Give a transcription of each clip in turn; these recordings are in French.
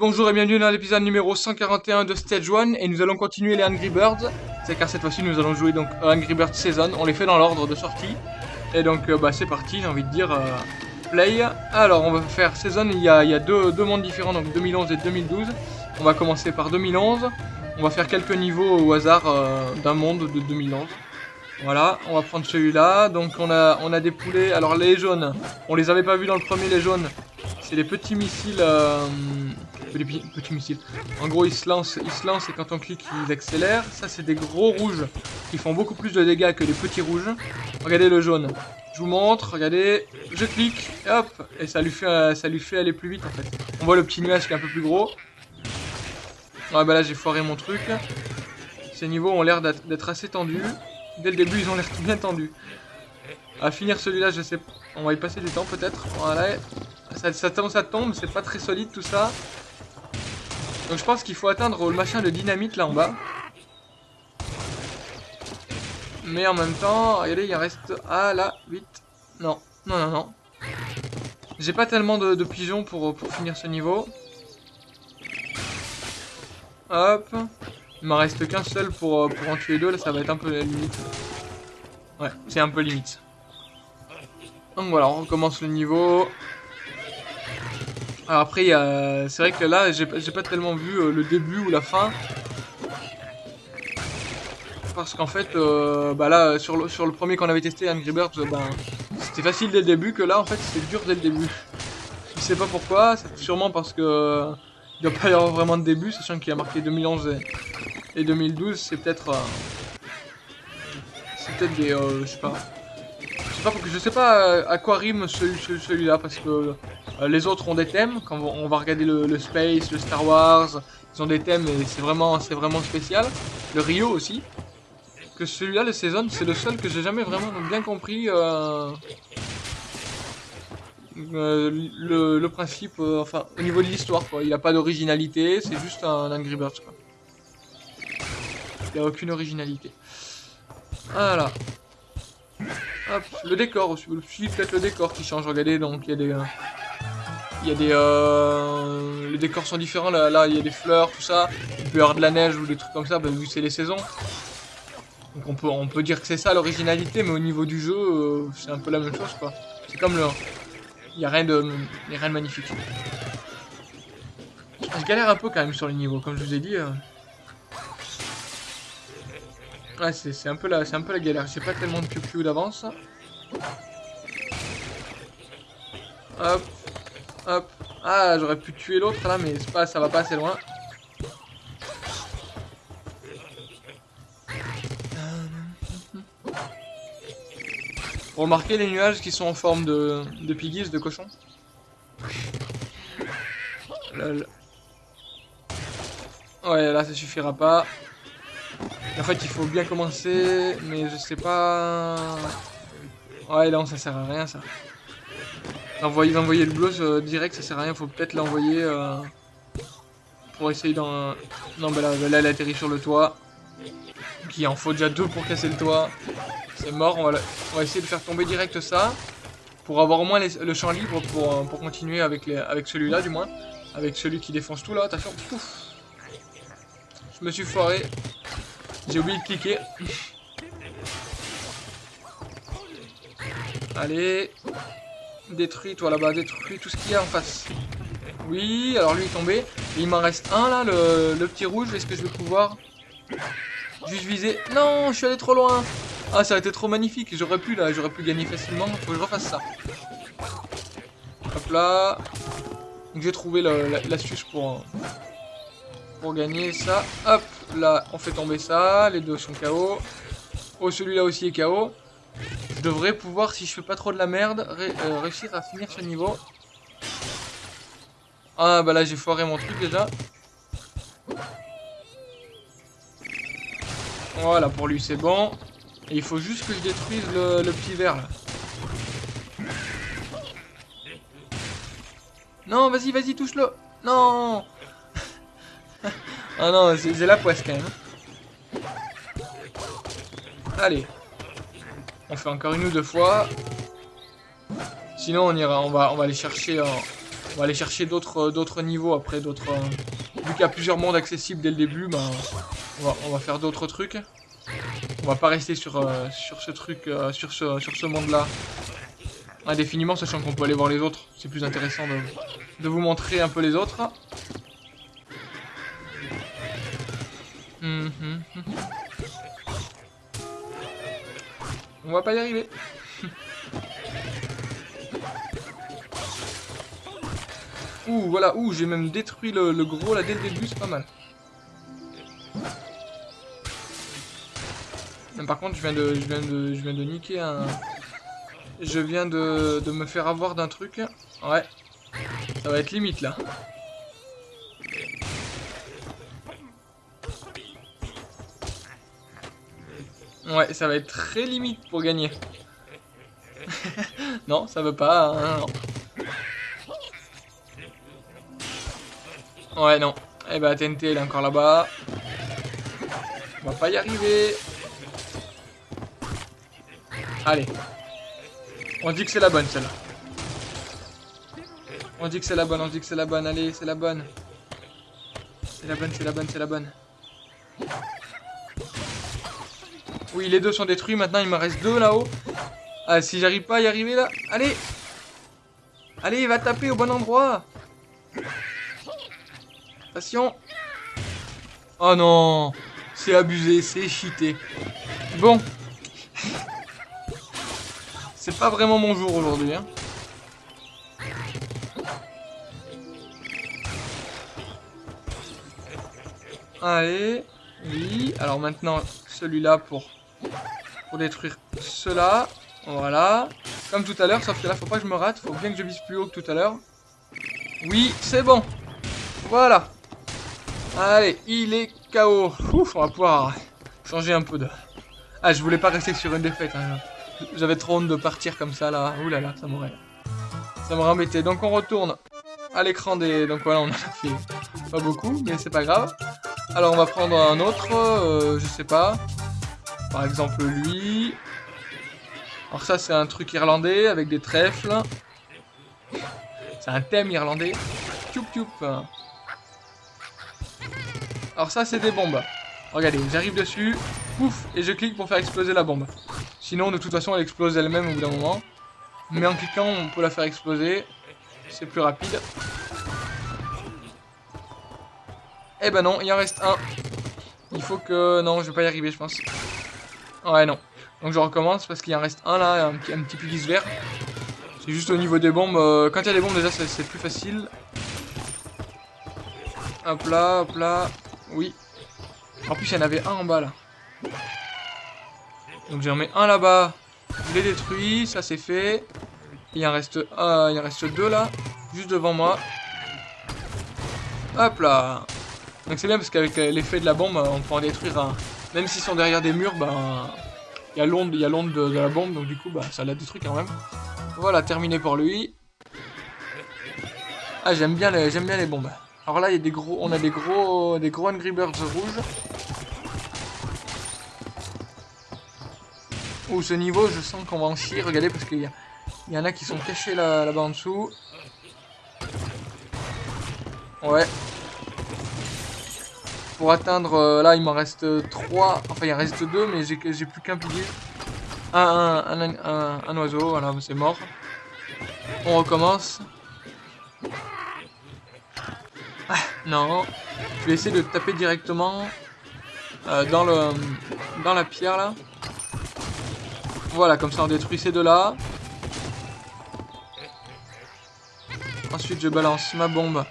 Bonjour et bienvenue dans l'épisode numéro 141 de Stage 1 et nous allons continuer les Angry Birds. C'est car cette fois-ci nous allons jouer donc Angry Birds Season, on les fait dans l'ordre de sortie. Et donc euh, bah c'est parti, j'ai envie de dire euh, play. Alors on va faire Season, il y a, deux, mondes différents, donc 2011 et 2012. On va commencer par 2011, on va faire quelques niveaux au hasard euh, d'un monde de 2011. Voilà, on va prendre celui-là. Donc on a, on a des poulets. Alors les jaunes, on les avait pas vus dans le premier les jaunes. C'est les petits missiles. Euh, petits, missiles. En gros, ils se lancent, ils se lancent et quand on clique, ils accélèrent. Ça, c'est des gros rouges qui font beaucoup plus de dégâts que les petits rouges. Regardez le jaune. Je vous montre, regardez, je clique, hop, et ça lui fait, ça lui fait aller plus vite en fait. On voit le petit nuage qui est un peu plus gros. Ouais, bah là j'ai foiré mon truc. Ces niveaux ont l'air d'être assez tendus. Dès le début, ils ont l'air bien tendus. À finir celui-là, je sais. On va y passer du temps peut-être. Voilà. Ça, ça, ça tombe, c'est pas très solide tout ça. Donc je pense qu'il faut atteindre le machin de dynamite là en bas. Mais en même temps, regardez, il en reste... Ah là, 8. Non, non, non, non. J'ai pas tellement de, pigeons pour, finir ce niveau. Hop. Il m'en reste qu'un seul pour, euh, pour en tuer deux, là ça va être un peu limite. Ouais, c'est un peu limite. Donc voilà, on recommence le niveau. Alors après, c'est vrai que là, j'ai pas tellement vu euh, le début ou la fin. Parce qu'en fait, euh, bah là, sur le, premier qu'on avait testé, Angry Birds, ben, c'était facile dès le début, que là, en fait, c'était dur dès le début. Je sais pas pourquoi, sûrement parce que il doit pas y avoir vraiment de début, sachant qu'il a marqué 2011 et, 2012, c'est peut-être... Euh, c'est peut-être des... Euh, je sais pas... Je sais pas, je sais pas euh, à quoi rime celui-là, parce que les autres ont des thèmes, quand on va regarder le, Space, le Star Wars, ils ont des thèmes et c'est vraiment, vraiment spécial. Le Rio aussi. Que celui-là, le Season, c'est le seul que j'ai jamais vraiment bien compris... Euh, le, principe, euh, enfin, au niveau de l'histoire, quoi. Il n'y a pas d'originalité, c'est juste un Angry Birds. Il n'y a aucune originalité. Voilà. Hop, le décor aussi, peut-être le décor qui change, regardez, donc il y a des... Euh, il y a des... les décors sont différents, là, il y a des fleurs, tout ça. Il peut y avoir de la neige ou des trucs comme ça, bah, vu c'est les saisons. Donc on peut, on peut dire que c'est ça l'originalité, mais au niveau du jeu, c'est un peu la même chose, quoi. C'est comme le, il n'y a, rien de, rien de magnifique. Je galère un peu quand même sur les niveaux, comme je vous ai dit. Euh. Ouais, c'est un, peu la, un peu la galère. J'ai pas tellement de piou d'avance. Hop, hop. Ah, j'aurais pu tuer l'autre là, mais ça va pas assez loin. Remarquez les nuages qui sont en forme de, de piggies, de cochons. Ouais, là ça suffira pas. En fait, il faut bien commencer, mais je sais pas... Ouais, non, ça sert à rien, ça. Envoyer, envoyer le bleu euh, direct, ça sert à rien. Faut peut-être l'envoyer euh, pour essayer d'en... Non, bah là, là, elle atterrit sur le toit. Qui en faut déjà deux pour casser le toit. C'est mort, on va, essayer de faire tomber direct ça. Pour avoir au moins le champ libre pour, euh, continuer avec, avec celui-là du moins. Avec celui qui défonce tout là, attention. Pouf. Je me suis foiré. J'ai oublié de cliquer. Allez. Détruis toi là-bas, détruis tout ce qu'il y a en face. Oui, alors lui est tombé. il m'en reste un là, le, petit rouge. Est-ce que je vais pouvoir juste viser? Non, je suis allé trop loin. Ah, ça a été trop magnifique. J'aurais pu, là, j'aurais pu gagner facilement. Faut que je refasse ça. Hop là. Donc j'ai trouvé l'astuce pour, pour gagner ça. Hop, là, on fait tomber ça. Les deux sont KO. Oh, celui-là aussi est KO. Je devrais pouvoir, si je fais pas trop de la merde, euh, réussir à finir ce niveau. Ah, bah là, j'ai foiré mon truc déjà. Voilà, pour lui, c'est bon. Il faut juste que je détruise le, petit verre là. Non, vas-y, vas-y, touche-le. Non Ah non, c'est la poisse quand même. Allez. On fait encore une ou deux fois. Sinon, on ira, on va, on aller chercher On va aller chercher d'autres d'autres niveaux après, d'autres... vu qu'il y a plusieurs mondes accessibles dès le début, ben, on, va, faire d'autres trucs. On va pas rester sur, ce truc, sur ce, monde-là indéfiniment, sachant qu'on peut aller voir les autres. C'est plus intéressant de, vous montrer un peu les autres. Hum, hum, On va pas y arriver. Ouh, voilà, ouh, j'ai même détruit le, gros là dès le début, c'est pas mal. Par contre, je viens de, je viens de, je viens de niquer un, je viens de, me faire avoir d'un truc. Ouais. Ça va être limite là. Ouais, ça va être très limite pour gagner. non, ça veut pas. Hein, ouais, non. Eh bah, TNT, elle est encore là-bas. On va pas y arriver. Allez. On dit que c'est la bonne, celle-là. On dit que c'est la bonne, on dit que c'est la bonne. Allez, c'est la bonne. C'est la bonne, c'est la bonne, c'est la bonne. Oui, les deux sont détruits. Maintenant, il me reste deux là-haut. Ah, si j'arrive pas à y arriver là. Allez Allez, va taper au bon endroit. Attention. Oh non C'est abusé, c'est cheaté. Bon, c'est pas vraiment mon jour aujourd'hui. Hein. Allez. Oui. Alors maintenant, celui-là pour, pour détruire cela. Voilà. Comme tout à l'heure, sauf que là, faut pas que je me rate. Faut bien que je vise plus haut que tout à l'heure. Oui, c'est bon. Voilà. Allez, il est KO. Ouf, on va pouvoir changer un peu de... Ah, je voulais pas rester sur une défaite. Hein. J'avais trop honte de partir comme ça là. Ouh là là, ça m'aurait. Ça m'aurait embêté. Donc on retourne à l'écran des. Donc voilà, on a fait pas beaucoup, mais c'est pas grave. Alors on va prendre un autre, euh, je sais pas. Par exemple lui. Alors ça c'est un truc irlandais avec des trèfles. C'est un thème irlandais. Tchoup tchoup. Alors ça c'est des bombes. Regardez, j'arrive dessus, pouf, et je clique pour faire exploser la bombe. Sinon, de toute façon, elle explose elle-même au bout d'un moment. Mais en cliquant, on peut la faire exploser. C'est plus rapide. Eh ben non, il en reste un. Il faut que... Non, je vais pas y arriver, je pense. Ouais, non. Donc je recommence parce qu'il en reste un là, un petit, un petit vert. C'est juste au niveau des bombes. Euh, quand il y a des bombes, déjà, c'est plus facile. Hop là, hop là. Oui. En plus, il y en avait un en bas là. Donc j'en mets un là-bas. Je l'ai détruit, ça c'est fait. Il en reste un, il en reste deux là, juste devant moi. Hop là. Donc c'est bien parce qu'avec l'effet de la bombe, on peut en détruire un. Même s'ils sont derrière des murs, ben il y a l'onde, l'onde de, la bombe, donc du coup bah ça l'a détruit quand même. Voilà, terminé pour lui. Ah j'aime bien les bien les bombes. Alors là il y a des gros on a des gros des gros Angry rouges. Ouh, ce niveau, je sens qu'on va en chier. Regardez, parce qu'il y, y, en a qui sont cachés là-bas en dessous. Ouais. Pour atteindre, euh, là, il m'en reste 3. Enfin, il en reste 2, mais j'ai plus qu'un pilier. Un, oiseau, voilà, c'est mort. On recommence. Ah, non. Je vais essayer de taper directement euh, dans la pierre, là. Voilà, comme ça on détruit ces deux-là. Ensuite, je balance ma bombe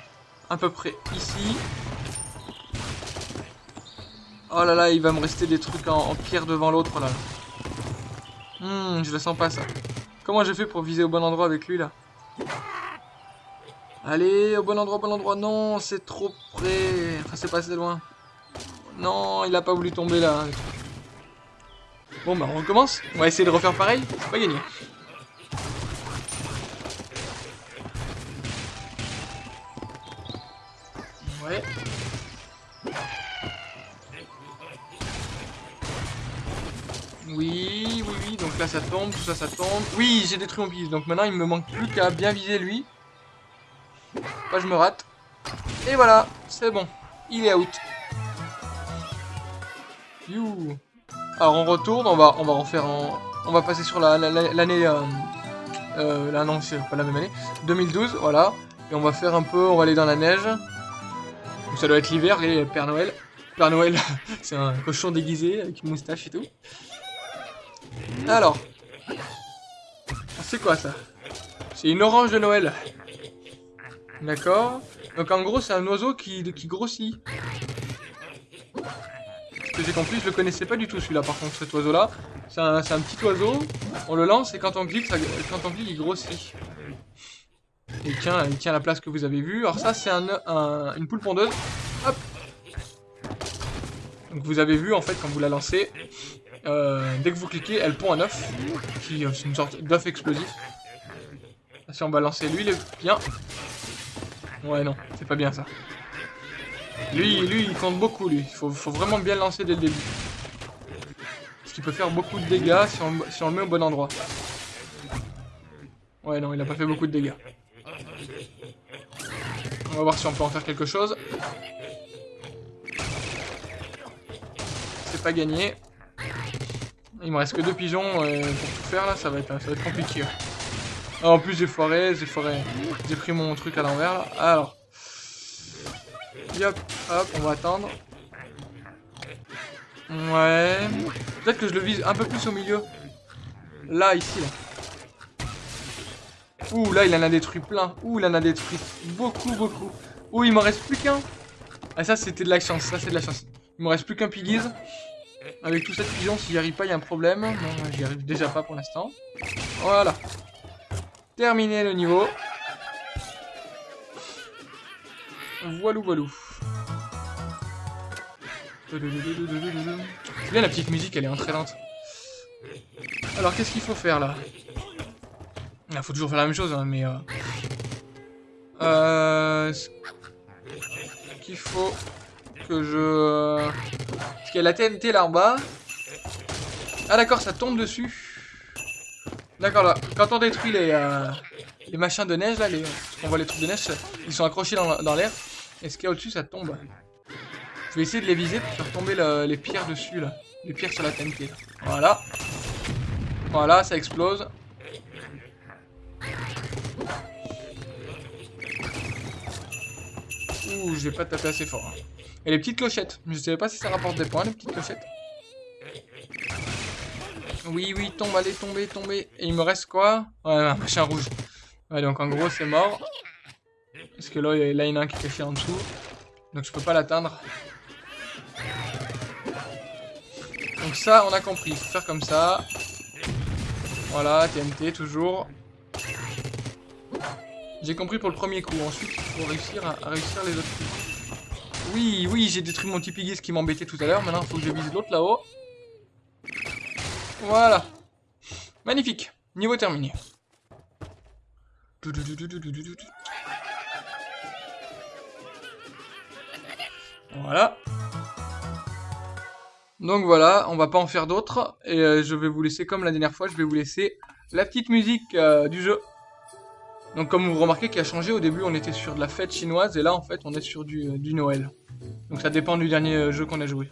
à peu près ici. Oh là là, il va me rester des trucs en, pierre devant l'autre là. Hmm, je le sens pas ça. Comment j'ai fait pour viser au bon endroit avec lui là? Allez, au bon endroit, au bon endroit. Non, c'est trop près. Enfin, c'est pas assez loin. Non, il a pas voulu tomber là. Bon bah on recommence. On va essayer de refaire pareil. C'est pas gagné. Là ça tombe, tout ça ça tombe. Oui, j'ai détruit mon piste. Donc maintenant il me manque plus qu'à bien viser lui. pas je me rate. Et voilà, c'est bon. Il est out. You. Alors on retourne, on va, on va refaire en... On va passer sur l'année... La, euh, euh, là non, c'est pas la même année. 2012, voilà. Et on va faire un peu, on va aller dans la neige. ça doit être l'hiver, et Père Noël. Père Noël, c'est un cochon déguisé avec une moustache et tout. Alors. C'est quoi ça? C'est une orange de Noël. D'accord. Donc en gros, c'est un oiseau qui, qui grossit. Ce que j'ai compris, je le connaissais pas du tout celui-là par contre, cet oiseau-là. C'est un, petit oiseau, on le lance et quand on clique, quand on clique il grossit. Il tient, il tient la place que vous avez vue. Alors ça, c'est un, une poule pondeuse. Hop Donc vous avez vu, en fait, quand vous la lancez, euh, dès que vous cliquez, elle pond un œuf. Qui une sorte d'œuf explosif. Si on va lancer lui, il est bien. Ouais, non, c'est pas bien ça. Lui, lui, il compte beaucoup, lui. Il faut, vraiment bien lancer dès le début. Parce qu'il peut faire beaucoup de dégâts si on, si on le met au bon endroit. Ouais, non, il a pas fait beaucoup de dégâts. On va voir si on peut en faire quelque chose. C'est pas gagné. Il me reste que deux pigeons euh, pour tout faire là, ça va être, ça va être compliqué. Ah, en plus j'ai foiré, j'ai foiré. J'ai pris mon truc à l'envers là. Alors. Hop, hop, on va attendre. Ouais. Peut-être que je le vise un peu plus au milieu. Là, ici, là. Ouh, là, il en a détruit plein. Ouh, il en a détruit beaucoup, beaucoup. Ouh, il m'en reste plus qu'un. Ah, ça, c'était de la chance. Ça, c'est de la chance. Il me reste plus qu'un piggies. Avec tout cette pigeon, s'il n'y arrive pas, il y a un problème. Non, j'y arrive déjà pas pour l'instant. Voilà. Terminé le niveau. Voilou, voilou. C'est bien la petite musique, elle est entraînante. Alors, qu'est-ce qu'il faut faire là? Il faut toujours faire la même chose, hein, mais... Euh... Euh... Qu'il faut que je... La TNT là en bas. Ah d'accord, ça tombe dessus. D'accord, là, quand on détruit les, euh, machins de neige, là, on voit les trucs de neige, ils sont accrochés dans, dans l'air. Et ce qu'il y a au-dessus, ça tombe? Je vais essayer de les viser pour faire tomber les pierres dessus, là. Les pierres sur la TNT. Voilà. Voilà, ça explose. Ouh, je vais pas taper assez fort. Hein. Et les petites clochettes. Je savais pas si ça rapporte des points, les petites clochettes. Oui, oui, tombe, allez, tomber, tomber. Et il me reste quoi? Ouais, un machin rouge. Ouais, donc en gros, c'est mort. Parce que là, il y en a un qui est caché en dessous. Donc je peux pas l'atteindre. Donc ça, on a compris. Faut faire comme ça. Voilà, TNT, toujours. J'ai compris pour le premier coup. Ensuite, il faut réussir à, réussir les autres coups. Oui, oui, j'ai détruit mon petit qui m'embêtait tout à l'heure. Maintenant, il faut que je vise l'autre là-haut. Voilà. Magnifique. Niveau terminé. Voilà. Donc voilà, on va pas en faire d'autres. Et euh, je vais vous laisser, comme la dernière fois, je vais vous laisser la petite musique euh, du jeu. Donc comme vous remarquez qui a changé, au début on était sur de la fête chinoise et là en fait on est sur du, du Noël. Donc ça dépend du dernier euh, jeu qu'on a joué.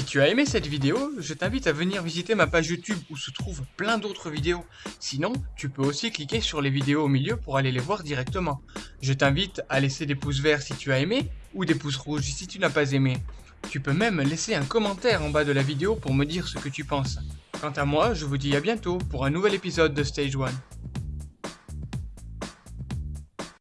Si tu as aimé cette vidéo, je t'invite à venir visiter ma page YouTube où se trouvent plein d'autres vidéos. Sinon, tu peux aussi cliquer sur les vidéos au milieu pour aller les voir directement. Je t'invite à laisser des pouces verts si tu as aimé ou des pouces rouges si tu n'as pas aimé. Tu peux même laisser un commentaire en bas de la vidéo pour me dire ce que tu penses. Quant à moi, je vous dis à bientôt pour un nouvel épisode de Stage 1.